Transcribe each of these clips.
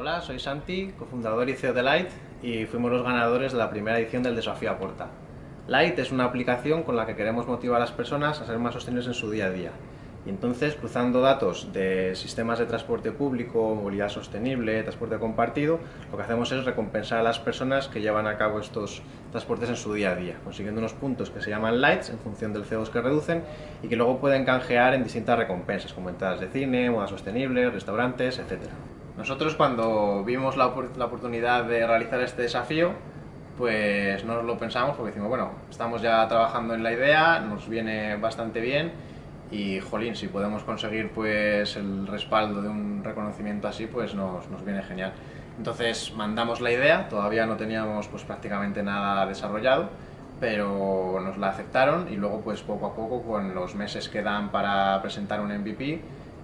Hola, soy Santi, cofundador y CEO de Light y fuimos los ganadores de la primera edición del Desafío Aporta. Light es una aplicación con la que queremos motivar a las personas a ser más sostenibles en su día a día. Y entonces, cruzando datos de sistemas de transporte público, movilidad sostenible, transporte compartido, lo que hacemos es recompensar a las personas que llevan a cabo estos transportes en su día a día, consiguiendo unos puntos que se llaman lights en función del CO2 que reducen y que luego pueden canjear en distintas recompensas, como entradas de cine, moda sostenible, restaurantes, etc. Nosotros cuando vimos la, la oportunidad de realizar este desafío, pues no lo pensamos porque decimos, bueno, estamos ya trabajando en la idea, nos viene bastante bien y jolín, si podemos conseguir pues el respaldo de un reconocimiento así, pues nos, nos, viene genial. Entonces mandamos la idea, todavía no teníamos pues prácticamente nada desarrollado, pero nos la aceptaron y luego pues poco a poco con los meses que dan para presentar un MVP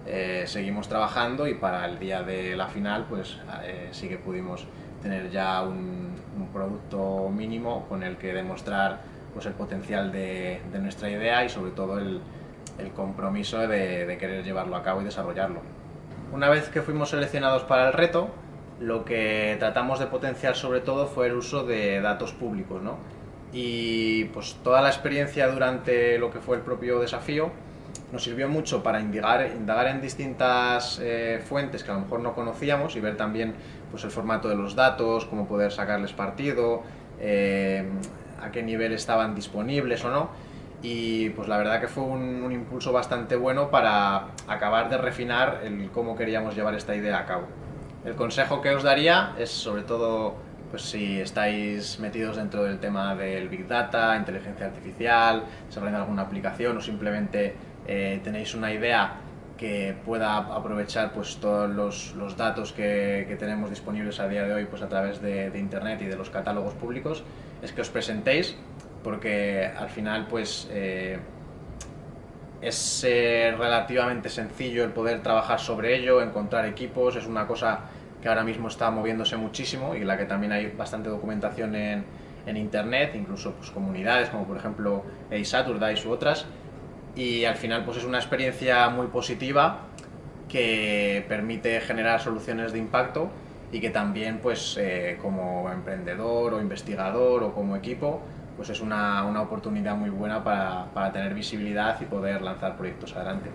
eh, seguimos trabajando y para el día de la final pues eh, sí que pudimos tener ya un, un, producto mínimo con el que demostrar pues el potencial de, de nuestra idea y sobre todo el, el compromiso de, de, querer llevarlo a cabo y desarrollarlo. Una vez que fuimos seleccionados para el reto, lo que tratamos de potenciar sobre todo fue el uso de datos públicos, ¿no? Y pues toda la experiencia durante lo que fue el propio desafío nos sirvió mucho para indagar, indagar en distintas eh, fuentes que a lo mejor no conocíamos y ver también pues, el formato de los datos, cómo poder sacarles partido, eh, a qué nivel estaban disponibles o no y pues la verdad que fue un, impulso bastante bueno para acabar de refinar el cómo queríamos llevar esta idea a cabo. El consejo que os daría es sobre todo pues si estáis metidos dentro del tema del Big Data, inteligencia artificial, desarrollando alguna aplicación o simplemente eh, tenéis una idea que pueda aprovechar pues todos los, los datos que, que, tenemos disponibles a día de hoy pues a través de, de internet y de los catálogos públicos, es que os presentéis porque al final pues eh, es eh, relativamente sencillo el poder trabajar sobre ello, encontrar equipos, es una cosa que ahora mismo está moviéndose muchísimo y en la que también hay bastante documentación en, en internet, incluso pues, comunidades como por ejemplo Saturdays u otras, y al final pues es una experiencia muy positiva que permite generar soluciones de impacto y que también pues eh, como emprendedor o investigador o como equipo pues es una, una oportunidad muy buena para, para, tener visibilidad y poder lanzar proyectos adelante.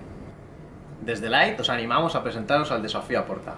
Desde Light os animamos a presentaros al desafío Aporta.